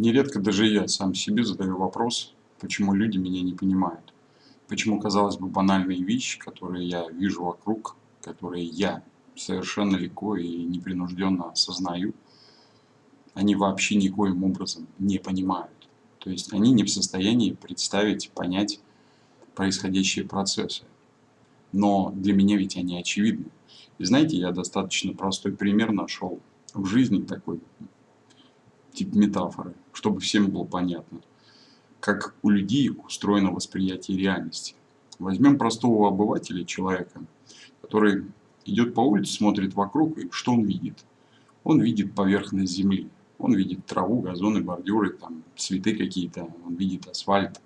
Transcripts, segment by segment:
Нередко даже я сам себе задаю вопрос, почему люди меня не понимают. Почему, казалось бы, банальные вещи, которые я вижу вокруг, которые я совершенно легко и непринужденно осознаю, они вообще никоим образом не понимают. То есть они не в состоянии представить, понять происходящие процессы. Но для меня ведь они очевидны. И знаете, я достаточно простой пример нашел в жизни такой, тип метафоры, чтобы всем было понятно, как у людей устроено восприятие реальности. Возьмем простого обывателя, человека, который идет по улице, смотрит вокруг, и что он видит? Он видит поверхность земли, он видит траву, газоны, бордюры, там, цветы какие-то, он видит асфальт,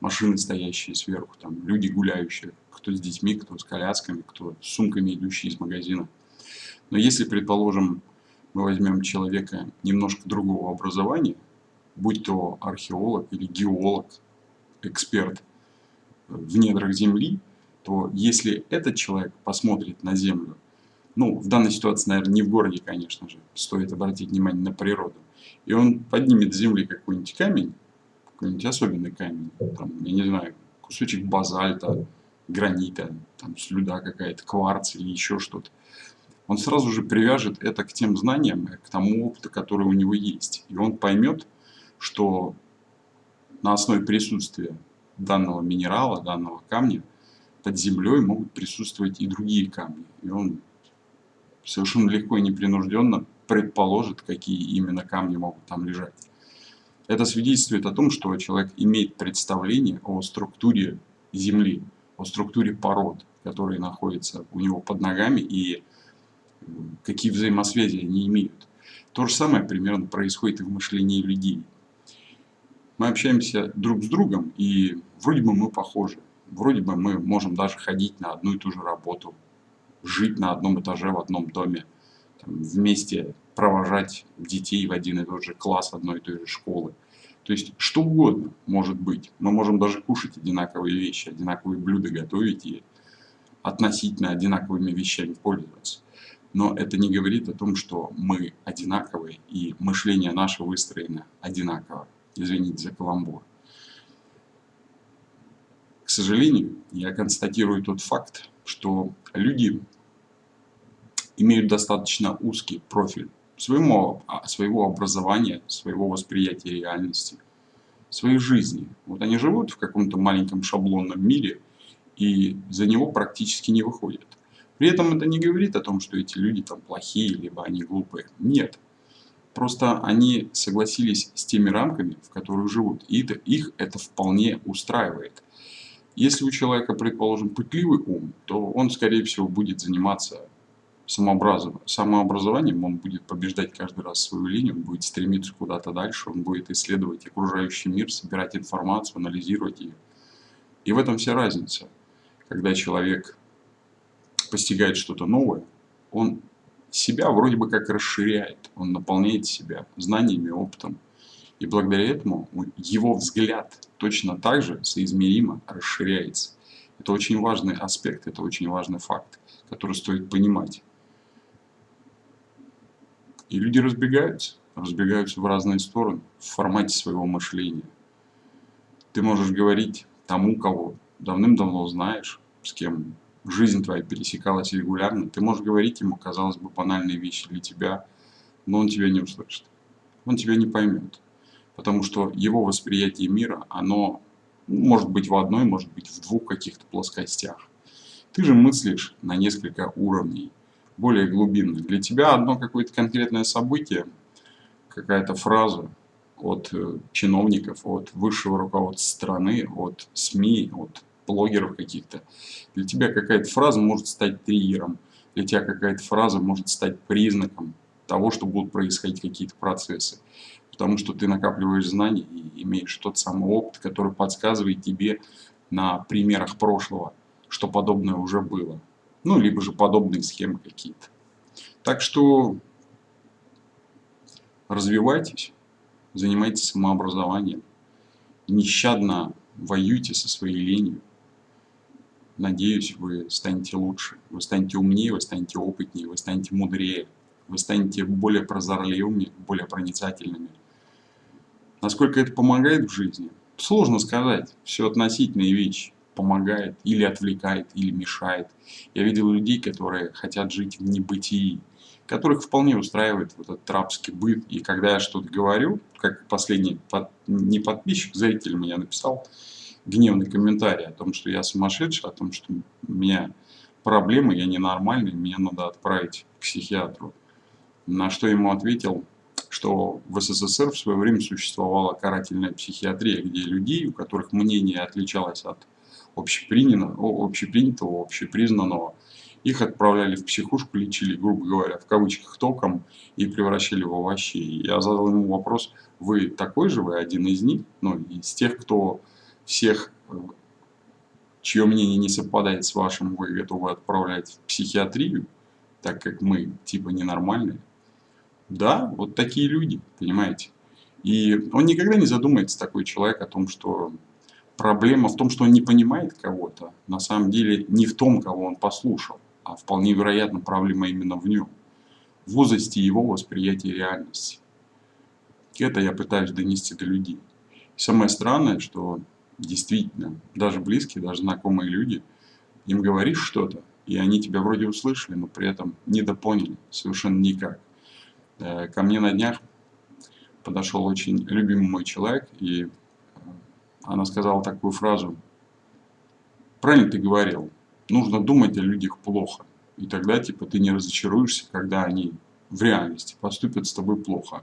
машины, стоящие сверху, там, люди гуляющие, кто с детьми, кто с колясками, кто с сумками, идущие из магазина. Но если, предположим, мы возьмем человека немножко другого образования, будь то археолог или геолог, эксперт в недрах Земли, то если этот человек посмотрит на Землю, ну, в данной ситуации, наверное, не в городе, конечно же, стоит обратить внимание на природу, и он поднимет с Земли какой-нибудь камень, какой-нибудь особенный камень, там, я не знаю, кусочек базальта, гранита, там, слюда какая-то, кварц или еще что-то, он сразу же привяжет это к тем знаниям, к тому опыту, который у него есть. И он поймет, что на основе присутствия данного минерала, данного камня, под землей могут присутствовать и другие камни. И он совершенно легко и непринужденно предположит, какие именно камни могут там лежать. Это свидетельствует о том, что человек имеет представление о структуре Земли, о структуре пород, которые находятся у него под ногами и какие взаимосвязи они имеют. То же самое примерно происходит и в мышлении людей. Мы общаемся друг с другом, и вроде бы мы похожи. Вроде бы мы можем даже ходить на одну и ту же работу, жить на одном этаже в одном доме, там, вместе провожать детей в один и тот же класс одной и той же школы. То есть что угодно может быть. Мы можем даже кушать одинаковые вещи, одинаковые блюда готовить и относительно одинаковыми вещами пользоваться но это не говорит о том, что мы одинаковые и мышление наше выстроено одинаково. Извините за каламбур. К сожалению, я констатирую тот факт, что люди имеют достаточно узкий профиль своего, а, своего образования, своего восприятия реальности, своей жизни. Вот они живут в каком-то маленьком шаблонном мире и за него практически не выходят. При этом это не говорит о том, что эти люди там плохие, либо они глупые. Нет. Просто они согласились с теми рамками, в которых живут. И это, их это вполне устраивает. Если у человека, предположим, пытливый ум, то он, скорее всего, будет заниматься самообразованием, он будет побеждать каждый раз свою линию, он будет стремиться куда-то дальше, он будет исследовать окружающий мир, собирать информацию, анализировать ее. И в этом вся разница. Когда человек постигает что-то новое, он себя вроде бы как расширяет, он наполняет себя знаниями, опытом. И благодаря этому его взгляд точно так же соизмеримо расширяется. Это очень важный аспект, это очень важный факт, который стоит понимать. И люди разбегаются, разбегаются в разные стороны в формате своего мышления. Ты можешь говорить тому, кого давным-давно знаешь, с кем жизнь твоя пересекалась регулярно, ты можешь говорить ему, казалось бы, банальные вещи для тебя, но он тебя не услышит. Он тебя не поймет. Потому что его восприятие мира, оно может быть в одной, может быть в двух каких-то плоскостях. Ты же мыслишь на несколько уровней, более глубинно. Для тебя одно какое-то конкретное событие, какая-то фраза от э, чиновников, от высшего руководства страны, от СМИ, от блогеров каких-то. Для тебя какая-то фраза может стать триггером, для тебя какая-то фраза может стать признаком того, что будут происходить какие-то процессы. Потому что ты накапливаешь знания и имеешь тот самый опыт, который подсказывает тебе на примерах прошлого, что подобное уже было. Ну, либо же подобные схемы какие-то. Так что развивайтесь, занимайтесь самообразованием, нещадно воюйте со своей ленью. Надеюсь, вы станете лучше, вы станете умнее, вы станете опытнее, вы станете мудрее, вы станете более прозорливыми, более проницательными. Насколько это помогает в жизни? Сложно сказать. Все относительные вещи. Помогает или отвлекает, или мешает. Я видел людей, которые хотят жить в небытии, которых вполне устраивает вот этот рабский быт. И когда я что-то говорю, как последний под, не подписчик, зритель мне написал гневный комментарий о том, что я сумасшедший, о том, что у меня проблемы, я ненормальный, меня надо отправить к психиатру. На что ему ответил, что в СССР в свое время существовала карательная психиатрия, где людей, у которых мнение отличалось от общепринятого, общепринятого общепризнанного, их отправляли в психушку, лечили, грубо говоря, в кавычках током и превращали в овощей. Я задал ему вопрос, вы такой же, вы один из них, ну, из тех, кто всех, чье мнение не совпадает с вашим, вы готовы отправлять в психиатрию, так как мы типа ненормальные. Да, вот такие люди, понимаете. И он никогда не задумается, такой человек, о том, что проблема в том, что он не понимает кого-то. На самом деле не в том, кого он послушал, а вполне вероятно проблема именно в нем. В возрасте его восприятия реальности. Это я пытаюсь донести до людей. самое странное, что действительно, даже близкие, даже знакомые люди, им говоришь что-то, и они тебя вроде услышали, но при этом недопоняли совершенно никак. Э, ко мне на днях подошел очень любимый мой человек, и э, она сказала такую фразу. Правильно ты говорил, нужно думать о людях плохо. И тогда типа ты не разочаруешься, когда они в реальности поступят с тобой плохо.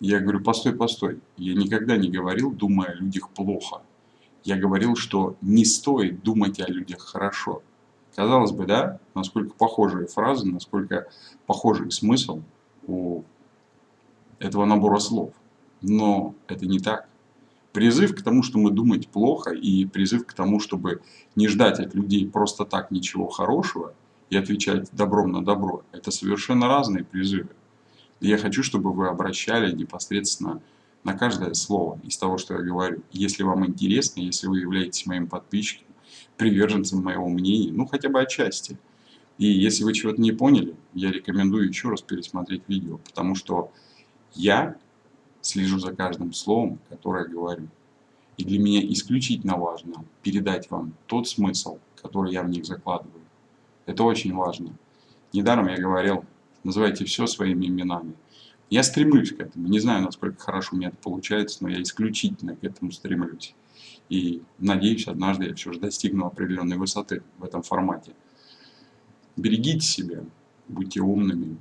Я говорю, постой, постой. Я никогда не говорил, думая о людях плохо. Я говорил, что не стоит думать о людях хорошо. Казалось бы, да, насколько похожие фразы, насколько похожий смысл у этого набора слов. Но это не так. Призыв к тому, что мы думать плохо, и призыв к тому, чтобы не ждать от людей просто так ничего хорошего и отвечать добром на добро, это совершенно разные призывы. Я хочу, чтобы вы обращали непосредственно на каждое слово из того, что я говорю. Если вам интересно, если вы являетесь моим подписчиком, приверженцем моего мнения, ну хотя бы отчасти. И если вы чего-то не поняли, я рекомендую еще раз пересмотреть видео, потому что я слежу за каждым словом, которое говорю. И для меня исключительно важно передать вам тот смысл, который я в них закладываю. Это очень важно. Недаром я говорил, называйте все своими именами. Я стремлюсь к этому. Не знаю, насколько хорошо у меня это получается, но я исключительно к этому стремлюсь. И надеюсь, однажды я все же достигну определенной высоты в этом формате. Берегите себя, будьте умными,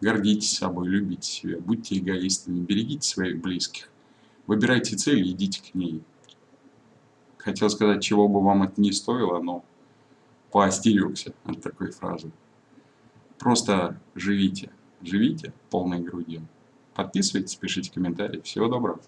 гордитесь собой, любите себя, будьте эгоистами, берегите своих близких. Выбирайте цель и идите к ней. Хотел сказать, чего бы вам это не стоило, но поостерегся от такой фразы. Просто живите, живите полной грудью. Подписывайтесь, пишите комментарии. Всего доброго.